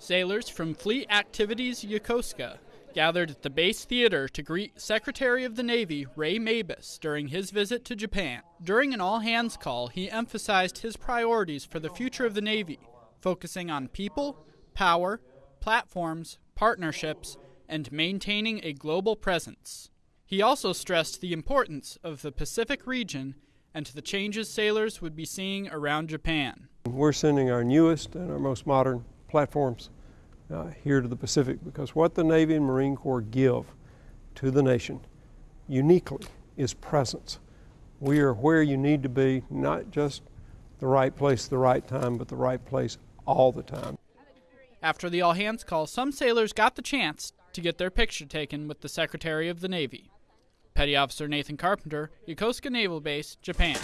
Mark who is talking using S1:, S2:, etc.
S1: Sailors from Fleet Activities Yokosuka gathered at the base theater to greet Secretary of the Navy Ray Mabus during his visit to Japan. During an all hands call, he emphasized his priorities for the future of the Navy, focusing on people, power, platforms, partnerships, and maintaining a global presence. He also stressed the importance of the Pacific region and the changes sailors would be seeing around Japan.
S2: We're sending our newest and our most modern platforms uh, here to the Pacific because what the Navy and Marine Corps give to the nation uniquely is presence. We are where you need to be, not just the right place, the right time, but the right place all the time.
S1: After the all hands call, some sailors got the chance to get their picture taken with the Secretary of the Navy. Petty Officer Nathan Carpenter, Yokosuka Naval Base, Japan.